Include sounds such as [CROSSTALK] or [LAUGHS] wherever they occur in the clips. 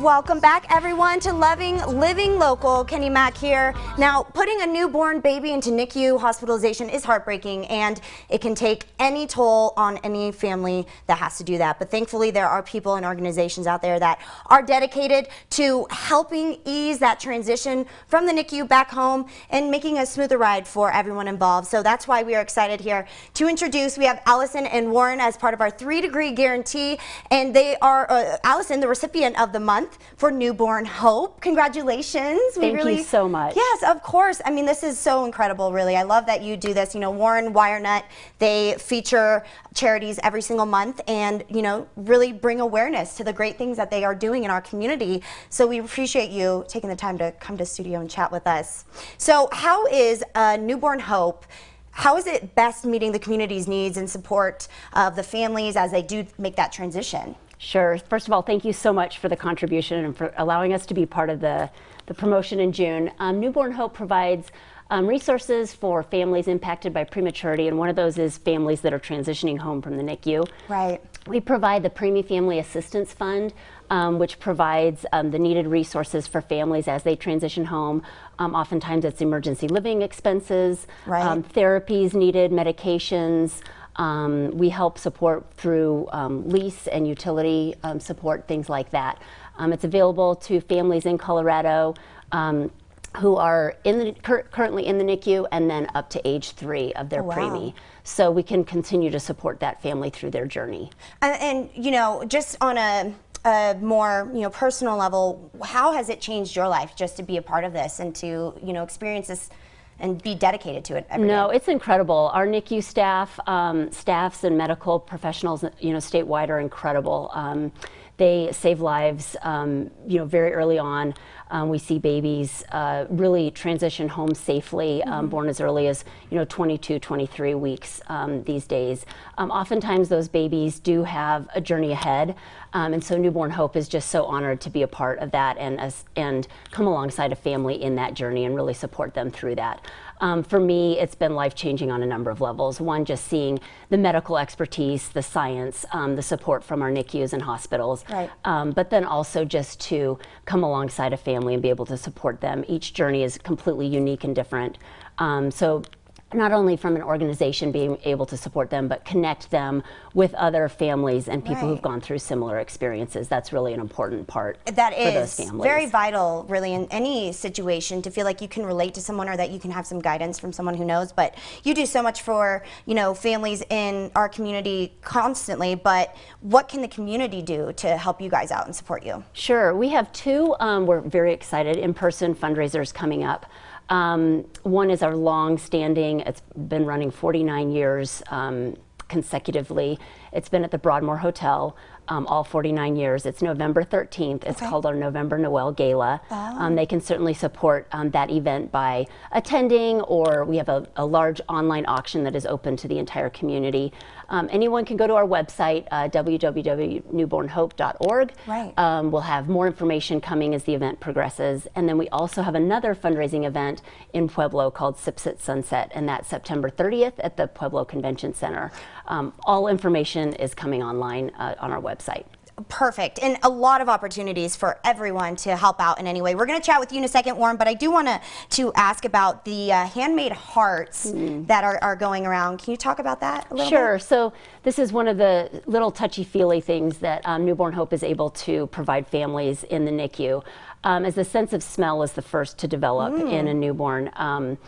Welcome back everyone to Loving Living Local. Kenny Mack here. Now, putting a newborn baby into NICU hospitalization is heartbreaking and it can take any toll on any family that has to do that. But thankfully there are people and organizations out there that are dedicated to helping ease that transition from the NICU back home and making a smoother ride for everyone involved. So that's why we are excited here to introduce, we have Allison and Warren as part of our three degree guarantee and they are, uh, Allison, the recipient of the month month for Newborn Hope. Congratulations. We Thank really, you so much. Yes, of course. I mean, this is so incredible, really. I love that you do this. You know, Warren WireNut, they feature charities every single month and, you know, really bring awareness to the great things that they are doing in our community. So we appreciate you taking the time to come to studio and chat with us. So how is uh, Newborn Hope how is it best meeting the community's needs and support of the families as they do make that transition? Sure. First of all, thank you so much for the contribution and for allowing us to be part of the, the promotion in June. Um, Newborn Hope provides um, resources for families impacted by prematurity, and one of those is families that are transitioning home from the NICU. Right. We provide the Preemie Family Assistance Fund, um, which provides um, the needed resources for families as they transition home. Um, oftentimes it's emergency living expenses, right. Um, therapies needed, medications, um, we help support through um, lease and utility um, support, things like that. Um, it's available to families in Colorado um, who are in the, cur currently in the NICU and then up to age three of their oh, wow. preemie. So we can continue to support that family through their journey. And, and you know, just on a, a more you know personal level, how has it changed your life just to be a part of this and to you know experience this and be dedicated to it no, day. it's incredible. Our NICU staff, um, staffs and medical professionals, you know, statewide are incredible. Um, they save lives, um, you know, very early on. Um, we see babies uh, really transition home safely, mm -hmm. born as early as, you know, 22, 23 weeks um, these days. Um, oftentimes those babies do have a journey ahead, and so Newborn Hope is just so honored to be a part of that and, as, and come alongside a family in that journey and really support them through that. Um, for me, it's been life-changing on a number of levels. One, just seeing the medical expertise, the science, um, the support from our NICUs and hospitals, right. um, but then also just to come alongside a family and be able to support them. Each journey is completely unique and different. Um, so not only from an organization being able to support them, but connect them with other families and people right. who've gone through similar experiences. That's really an important part that is very vital, really, in any situation to feel like you can relate to someone or that you can have some guidance from someone who knows. But you do so much for, you know, families in our community constantly, but what can the community do to help you guys out and support you? Sure. We have two, um, we're very excited, in-person fundraisers coming up. Um, one is our long-standing, it's been running 49 years um, consecutively. It's been at the Broadmoor Hotel um, all 49 years. It's November 13th. It's okay. called our November Noel Gala. Um, they can certainly support um, that event by attending or we have a, a, large online auction that is open to the entire community. Um, anyone can go to our website, uh, www.newbornhope.org. Right. Um, we'll have more information coming as the event progresses. And then we also have another fundraising event in Pueblo called Sipsit Sunset, and that's September 30th at the Pueblo Convention Center. Um, all information is coming online uh, on our website. Perfect. And a lot of opportunities for everyone to help out in any way. We're going to chat with you in a second, Warren, but I do want to to ask about the uh, handmade hearts mm. that are, are going around. Can you talk about that a little sure. Bit? So this is one of the little touchy-feely things that um, Newborn Hope is able to provide families in the NICU. Um, as the sense of smell is the first to develop mm. in a newborn. Um,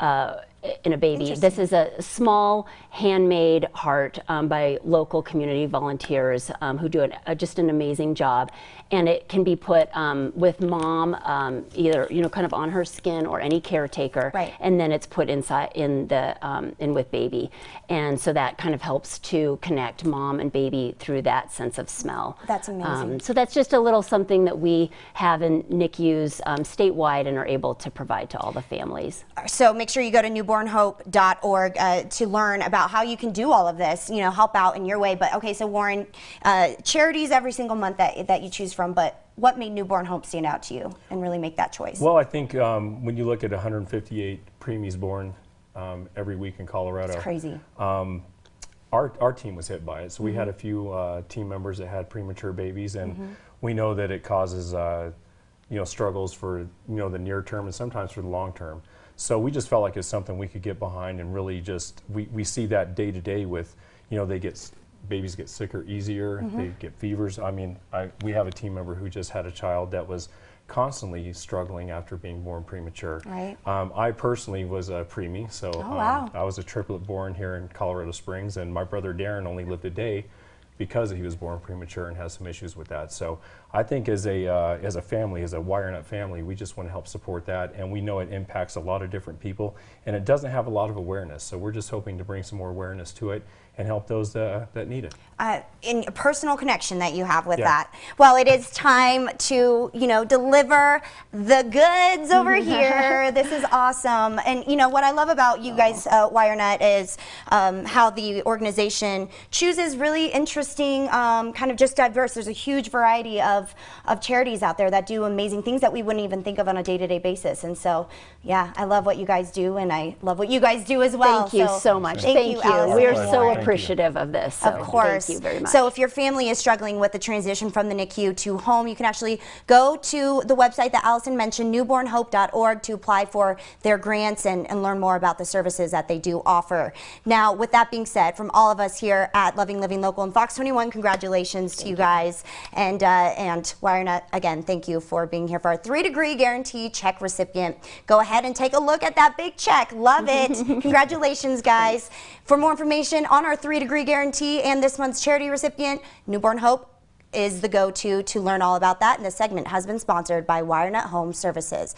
uh, in a baby. This is a small handmade heart um, by local community volunteers um, who do an, uh, just an amazing job. And it can be put um, with mom, um, either you know, kind of on her skin or any caretaker, right. and then it's put inside in the um, in with baby. And so that kind of helps to connect mom and baby through that sense of smell. That's amazing. Um, so that's just a little something that we have in NICUs statewide and are able to provide to all the families. So make sure you go to newborn newbornhope.org uh, to learn about how you can do all of this, you know, help out in your way. But okay, so Warren, uh, charities every single month that, that you choose from, but what made Newborn Hope stand out to you and really make that choice? Well, I think um, when you look at 158 preemies born um, every week in Colorado. It's crazy. Um, our, our team was hit by it. So we had a few uh, team members that had premature babies, and we know that it causes uh, you know struggles for you know the near term and sometimes for the long term. So we just felt like it's something we could get behind and really just we, we see that day to day with you know they get babies get sicker easier, they get fevers. I mean, I, we have a team member who just had a child that was constantly struggling after being born premature. Right. Um, I personally was a preemie, so um, wow. I was a triplet born here in Colorado Springs, and my brother Darren only lived a day because he was born premature and has some issues with that. So I think as a uh, as a family, as a WireNut family, we just want to help support that, and we know it impacts a lot of different people, and it doesn't have a lot of awareness. So we're just hoping to bring some more awareness to it and help those that, that need it. uh, in a personal connection that you have with Yeah. that. Well, it is time to, you know, deliver the goods over [LAUGHS] here. This is awesome. And, you know, what I love about you guys, uh, WireNut, is um, how the organization chooses really interesting, um, kind of just diverse. There's a huge variety of, of charities out there that do amazing things that we wouldn't even think of on a day to day basis. And so, yeah, I love what you guys do, and I love what you guys do as well. Thank you so, much. Thank, Thank, you, you. We are Thank so you. appreciative of this. So Of course. Thank you very much. So if your family is struggling with the transition from the NICU to home, you can actually go to the website that Allison mentioned, newbornhope.org, to apply for their grants and, and learn more about the services that they do offer. Now, with that being said, from all of us here at Loving Living Local and Fox 21, congratulations to you guys. And, uh, and WireNut, again, thank you for being here for our three degree guarantee check recipient. Go ahead and take a look at that big check. Love it. [LAUGHS] Congratulations, guys. For more information on our three degree guarantee and this month's charity recipient, Newborn Hope is the go to to learn all about that. And this segment has been sponsored by WireNut Home Services.